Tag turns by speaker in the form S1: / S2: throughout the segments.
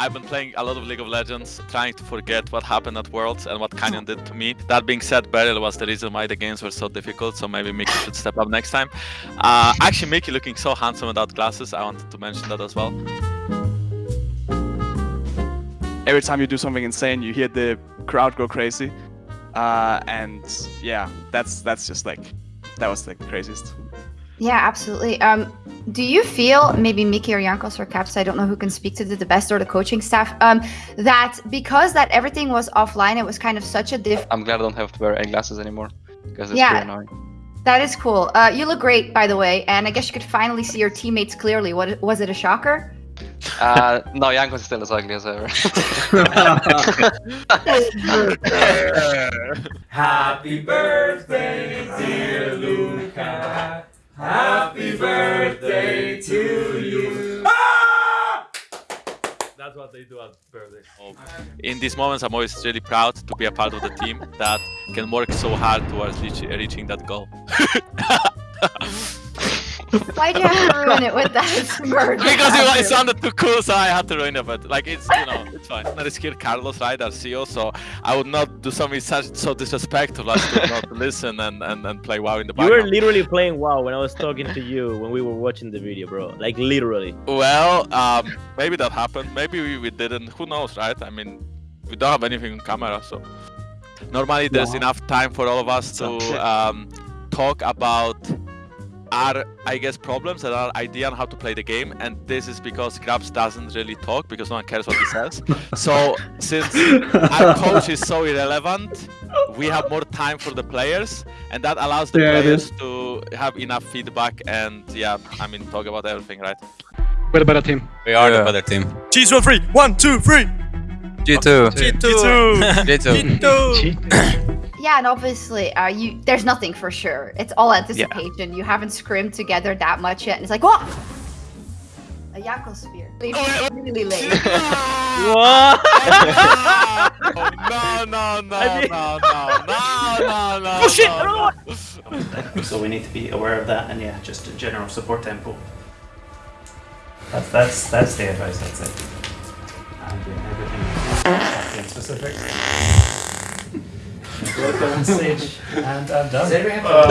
S1: I've been playing a lot of League of Legends, trying to forget what happened at Worlds and what Canyon did to me. That being said, Beryl was the reason why the games were so difficult, so maybe Mickey should step up next time. Uh, actually, Mickey looking so handsome without glasses, I wanted to mention that as well.
S2: Every time you do something insane, you hear the crowd go crazy. Uh, and yeah, that's that's just like, that was the craziest.
S3: Yeah, absolutely. Um, do you feel maybe Mickey or Jankos or Caps, I don't know who can speak to the best or the coaching staff, um, that because that everything was offline, it was kind of such a diff.
S4: I'm glad I don't have to wear glasses anymore because it's
S3: Yeah.
S4: pretty annoying.
S3: That is cool. Uh, you look great, by the way, and I guess you could finally see your teammates clearly. What was it a shocker?
S4: Uh, no, Jankos is still as ugly as ever.
S5: Happy birthday, dear Luka. Happy birthday to you. Ah!
S6: That's what they do at birthday. Oh.
S1: In these moments, I'm always really proud to be a part of the team that can work so hard towards reaching that goal.
S3: Why'd you have to ruin it with that smirk?
S1: because it, it sounded too cool, so I had to ruin it. But like, it's you know, it's fine. I'm not Carlos, right, our CEO. So I would not do something such so disrespectful as to not listen and, and, and play WoW in the background.
S6: You were literally playing WoW when I was talking to you when we were watching the video, bro. Like literally.
S1: Well, um, maybe that happened. Maybe we, we didn't. Who knows, right? I mean, we don't have anything on camera, so normally there's enough time for all of us to um, talk about our, I guess, problems and our idea on how to play the game. And this is because Grabbz doesn't really talk because no one cares what he says. so since our coach is so irrelevant, we have more time for the players, and that allows the
S7: Yeah,
S1: players to have enough feedback and yeah, I mean, talk about everything, right?
S7: We're the better team.
S8: We are
S9: Yeah.
S8: the better team.
S10: Cheese one free. One, two, three.
S8: G2.
S10: G2.
S8: G2.
S3: Yeah, and obviously, uh, you there's nothing for sure. It's all anticipation. You haven't scrimmed together that much yet, and it's like, what? A Yakko spear. Really, really late.
S6: What?
S1: oh, no, no, no, no, no, no, no, no.
S6: Oh, shit,
S1: no, no.
S5: So we need to be aware of that, and yeah, just a general support tempo. That's that's that's the advice. That's it. And yeah, everything in specific. Go on stage, and I'm done.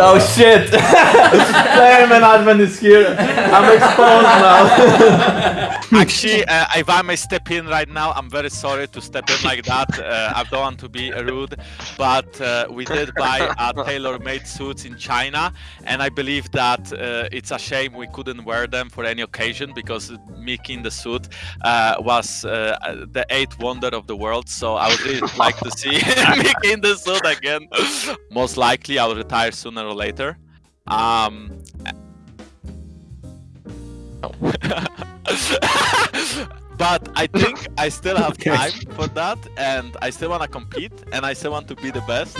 S9: Oh shit! Playerman admin is here. I'm exposed now.
S1: Actually, uh, if I may step in right now, I'm very sorry to step in like that. Uh, I don't want to be rude, but uh, we did buy uh, tailor-made suits in China, and I believe that uh, it's a shame we couldn't wear them for any occasion because Mickey in the suit uh, was uh, the eighth wonder of the world. So I would really like to see Mickey in the suit again. Most likely, I'll retire sooner or later. Um, but I think I still have time for that, and I still want to compete, and I still want to be the best.